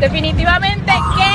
definitivamente que